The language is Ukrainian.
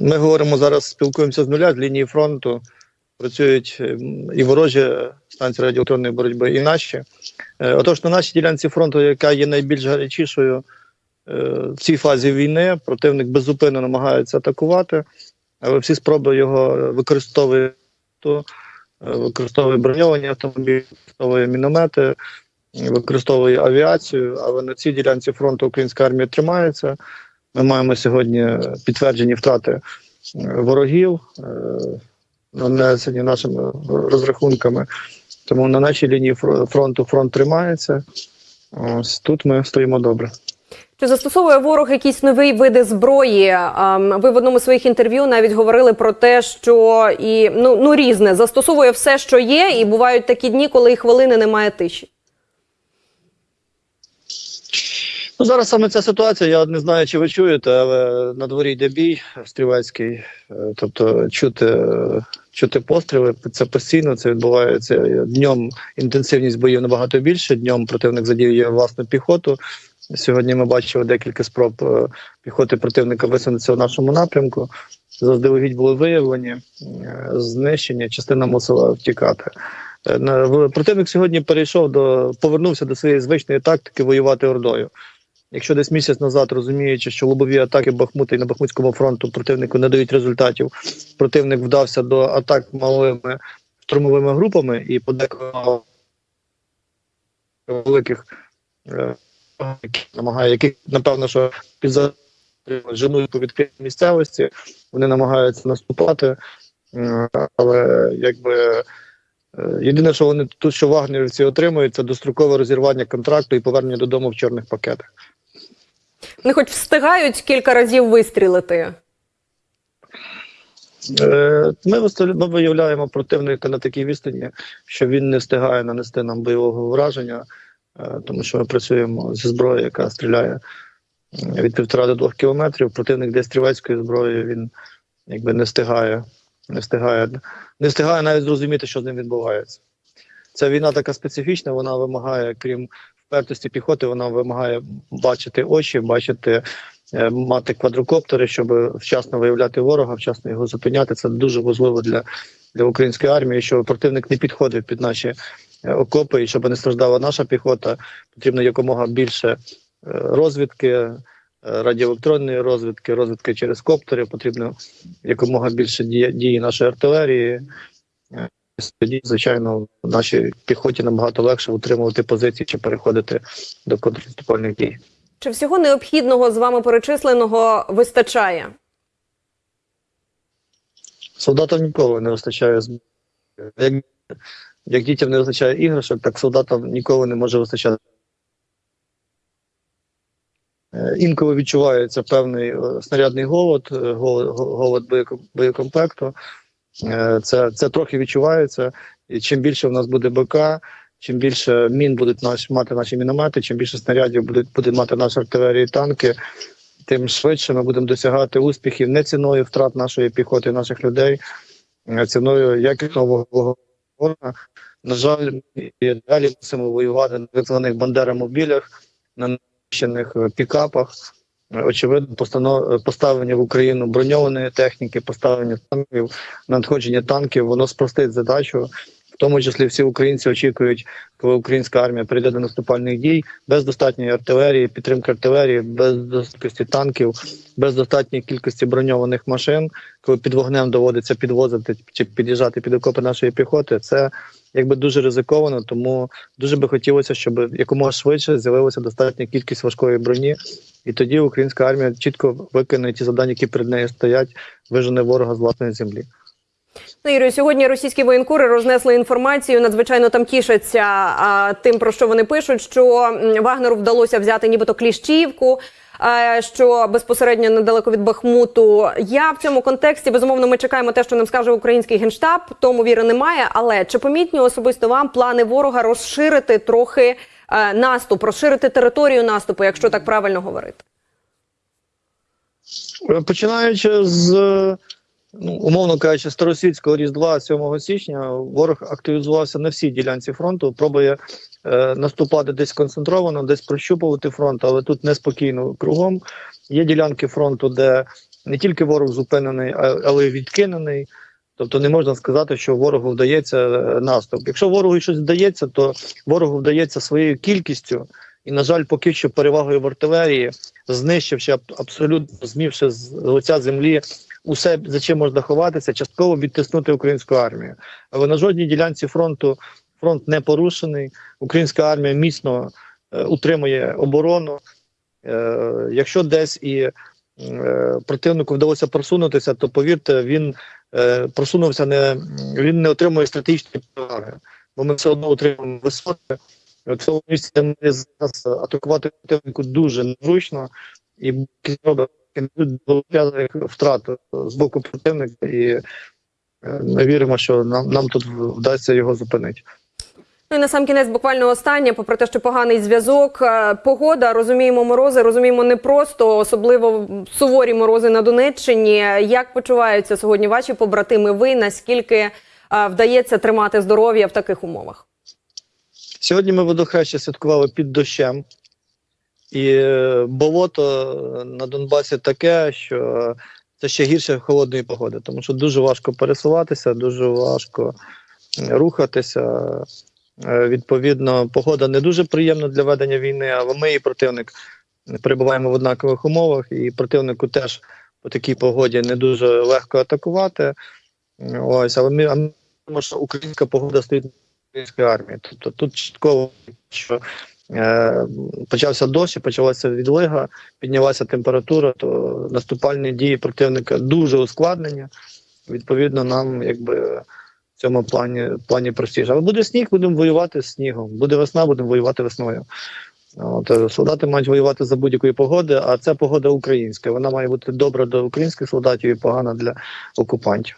Ми говоримо зараз, спілкуємося з нуля з лінії фронту. Працюють ем, і ворожі станції радіоелектронної боротьби, і наші. Е, Отож, на нашій ділянці фронту, яка є найбільш гарячішою е, в цій фазі війни, противник беззупинно намагається атакувати, але всі спроби його використовують, е, використовує броньовані автомобілі, використовує міномети, використовує авіацію. Але на цій ділянці фронту українська армія тримається. Ми маємо сьогодні підтверджені втрати е, ворогів, е, нанесені нашими розрахунками. Тому на нашій лінії фро- фронту фронт тримається. Ось тут ми стоїмо добре. Чи застосовує ворог якісь нові види зброї? Ам, Ви в одному з своїх інтерв'ю навіть говорили про те, що і ну, ну різне застосовує все, що є, і бувають такі дні, коли і хвилини немає тиші. Ну, зараз саме ця ситуація. Я не знаю, чи ви чуєте, але на дворі йде бій стрілецький. Е, Тобто чути, чути постріли. Це постійно це відбувається днем. Інтенсивність боїв набагато більше. Днем противник задіює власну піхоту. Сьогодні ми бачили декілька спроб е, піхоти противника висунутися в нашому напрямку. Заздалегідь були виявлені, е, знищення, частина мусила втікати. Противник сьогодні перейшов до повернувся до своєї звичної тактики воювати ордою. Якщо десь місяць назад розуміючи, що лобові атаки Бахмута і на Бахмутському фронту противнику не дають результатів, противник вдався до атак малими штурмовими групами і подеколи великих е, намагає, які напевно, що під женують по відкритій місцевості, вони намагаються наступати, М, але якби. е, Єдине, що вони тут, що вагнерівці отримують, це дострокове розірвання контракту і повернення додому в чорних пакетах. Вони хоч встигають кілька разів вистрілити. Е, Ми виявляємо противника на такій відстані, що він не встигає нанести нам бойового враження, е, тому що ми працюємо зі зброєю, яка стріляє е, від півтора до двох кілометрів. Противник де стрілецькою зброєю він якби не встигає, не встигає, не встигає навіть зрозуміти, що з ним відбувається. Ця війна така специфічна, вона вимагає, крім впертості піхоти, вона вимагає бачити очі, бачити е, мати квадрокоптери, щоб вчасно виявляти ворога, вчасно його зупиняти. Це дуже важливо для, для української армії, щоб противник не підходив під наші е, окопи, і щоб не страждала наша піхота. Потрібно якомога більше е, розвідки, радіоелектронної розвідки, розвідки через коптери. Потрібно якомога більше дії нашої артилерії. Е, Тоді, звичайно, нашій піхоті набагато легше утримувати позиції чи переходити до контрнаступальних дій. Чи всього необхідного з вами перечисленого вистачає? Солдатам ніколи не вистачає. Як, як дітям не вистачає іграшок, так солдатам ніколи не може вистачати. Е, Інколи відчувається певний е, снарядний голод, е, голод, голод боєкомплекту. Е, Це, це трохи відчувається. І чим більше в нас буде БК, чим більше мін будуть наш, мати наші міномети, чим більше снарядів будуть, буде мати наша артилерія і танки, тим швидше ми будемо досягати успіхів не ціною втрат нашої піхоти, наших людей, а ціною якісного ворога. На жаль, і далі мусимо воювати на так званих бандерамобілях, на нищених пікапах. Очевидно, постано- поставлення в Україну броньованої техніки, поставлення танків, надходження танків, воно спростить задачу. В тому числі всі українці очікують, коли українська армія прийде до наступальних дій без достатньої артилерії, підтримки артилерії, без достатності танків, без достатньої кількості броньованих машин, коли під вогнем доводиться підвозити чи під'їжджати під окопи нашої піхоти. Це якби дуже ризиковано, тому дуже би хотілося, щоб якомога швидше з'явилася достатня кількість важкої броні, і тоді українська армія чітко виконує ті завдання, які перед нею стоять, вижене ворога з власної землі. Ну, Ігорю, сьогодні російські воєнкори рознесли інформацію. Надзвичайно там тішаться а, тим, про що вони пишуть, що Вагнеру вдалося взяти нібито Кліщівку. а, Що безпосередньо недалеко від Бахмуту. Я в цьому контексті безумовно ми чекаємо те, що нам скаже український генштаб. Тому віри немає. Але чи помітні особисто вам плани ворога розширити трохи е, наступ, розширити територію наступу, якщо так правильно говорити? Е, Починаючи з ну, умовно кажучи, старосвітського різдва 7 січня, ворог активізувався на всій ділянці фронту, пробує е, наступати десь концентровано, десь прощупувати фронт, але тут неспокійно кругом. Є ділянки фронту, де не тільки ворог зупинений, але й відкинений. Тобто не можна сказати, що ворогу вдається е, наступ. Якщо ворогу щось вдається, то ворогу вдається своєю кількістю, і, на жаль, поки що перевагою в артилерії, знищивши абсолютно змівши з лиця землі усе, за чим можна ховатися, частково відтиснути українську армію. Але на жодній ділянці фронту фронт не порушений. Українська армія міцно е, утримує оборону. Е, якщо десь і е, противнику вдалося просунутися, то повірте, він е, просунувся не він не отримує стратегічні переваги, бо ми все одно отримуємо висоти. В цьому місці зараз атакувати противнику дуже незручно і величезних втрат з боку противника, і е, ми віримо, що нам, нам тут вдасться його зупинити. Ну і на сам кінець буквально останнє, попри те, що поганий зв'язок, е, погода, розуміємо морози, розуміємо не просто, особливо суворі морози на Донеччині. Як почуваються сьогодні ваші побратими? Ви наскільки е, вдається тримати здоров'я в таких умовах? Сьогодні ми водохреща святкували під дощем, і е, болото на Донбасі таке, що це ще гірше холодної погоди, тому що дуже важко пересуватися, дуже важко рухатися. Е, Відповідно, погода не дуже приємна для ведення війни, але ми і противник перебуваємо в однакових умовах, і противнику теж по такій погоді не дуже легко атакувати. Ось, але ми, а що українська погода стоїть на української армії. Тобто тут чітко, що е, почався дощ, почалася відлига, піднялася температура, то наступальні дії противника дуже ускладнені. Відповідно, нам якби цьому плані, плані простіше. Але буде сніг, будемо воювати з снігом. Буде весна, будемо воювати весною. От, е, солдати мають воювати за будь-якої погоди, а це погода українська. Вона має бути добра до українських солдатів і погана для окупантів.